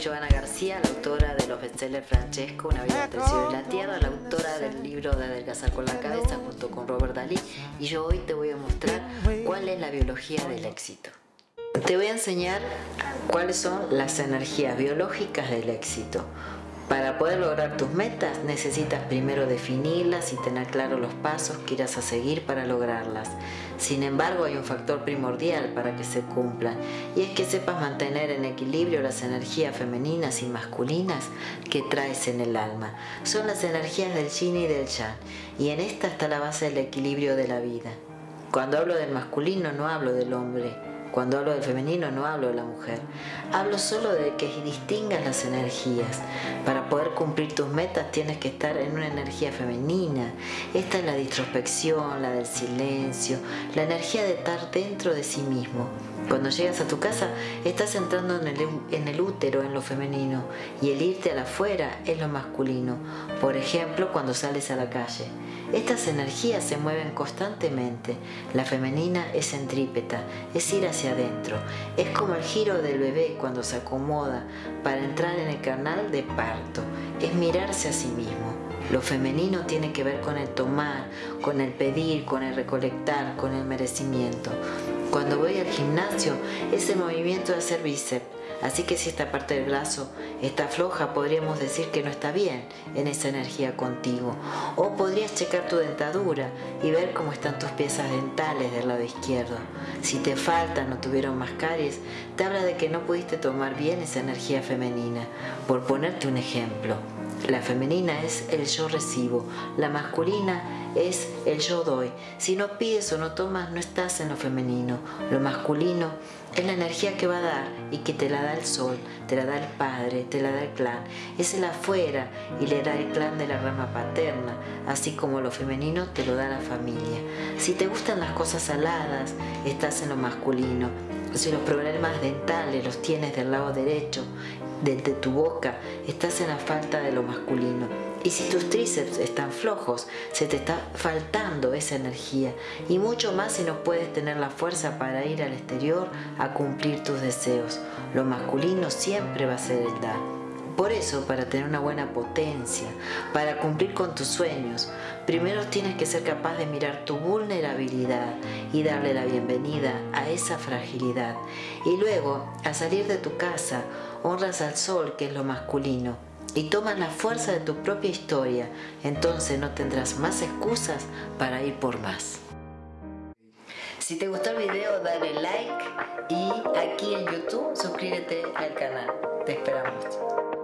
Giovanna García, la autora de los bestsellers Francesco, Una vida entre el cielo y la tierra, la autora del libro de Adelgazar con la cabeza junto con Robert Dalí y yo hoy te voy a mostrar cuál es la biología del éxito. Te voy a enseñar cuáles son las energías biológicas del éxito. Para poder lograr tus metas necesitas primero definirlas y tener claros los pasos que irás a seguir para lograrlas. Sin embargo hay un factor primordial para que se cumplan y es que sepas mantener en equilibrio las energías femeninas y masculinas que traes en el alma. Son las energías del yin y del yang y en esta está la base del equilibrio de la vida. Cuando hablo del masculino no hablo del hombre, cuando hablo del femenino no hablo de la mujer, hablo solo de que distingas las energías. Para poder cumplir tus metas tienes que estar en una energía femenina. Esta es la introspección, la del silencio, la energía de estar dentro de sí mismo. Cuando llegas a tu casa estás entrando en el, útero, en lo femenino, y el irte a afuera es lo masculino. Por ejemplo, cuando sales a la calle. Estas energías se mueven constantemente. La femenina es centrípeta, es ir hacia adentro. Es como el giro del bebé cuando se acomoda para entrar en el canal de parto. Es mirarse a sí mismo. Lo femenino tiene que ver con el tomar, con el pedir, con el recolectar, con el merecimiento. Cuando voy al gimnasio es el movimiento de hacer bíceps Así que si esta parte del brazo está floja, podríamos decir que no está bien en esa energía contigo. O podrías checar tu dentadura y ver cómo están tus piezas dentales del lado izquierdo. Si te faltan o tuvieron más caries, te habla de que no pudiste tomar bien esa energía femenina. Por ponerte un ejemplo, la femenina es el yo recibo, la masculina es el yo doy. Si no pides o no tomas, no estás en lo femenino. Lo masculino es la energía que va a dar y que te la da el sol, te la da el padre, te la da el clan. Es el afuera y le da el clan de la rama paterna, así como lo femenino te lo da la familia. Si te gustan las cosas saladas, estás en lo masculino. Si los problemas dentales los tienes del lado derecho, desde tu boca, estás en la falta de lo masculino. Y si tus tríceps están flojos, se te está faltando esa energía. Y mucho más si no puedes tener la fuerza para ir al exterior a cumplir tus deseos. Lo masculino siempre va a ser el dar. Por eso, para tener una buena potencia, para cumplir con tus sueños, primero tienes que ser capaz de mirar tu vulnerabilidad y darle la bienvenida a esa fragilidad. Y luego, al salir de tu casa, honras al sol, que es lo masculino, y tomas la fuerza de tu propia historia, entonces no tendrás más excusas para ir por más. Si te gustó el video dale like y aquí en YouTube suscríbete al canal. Te esperamos.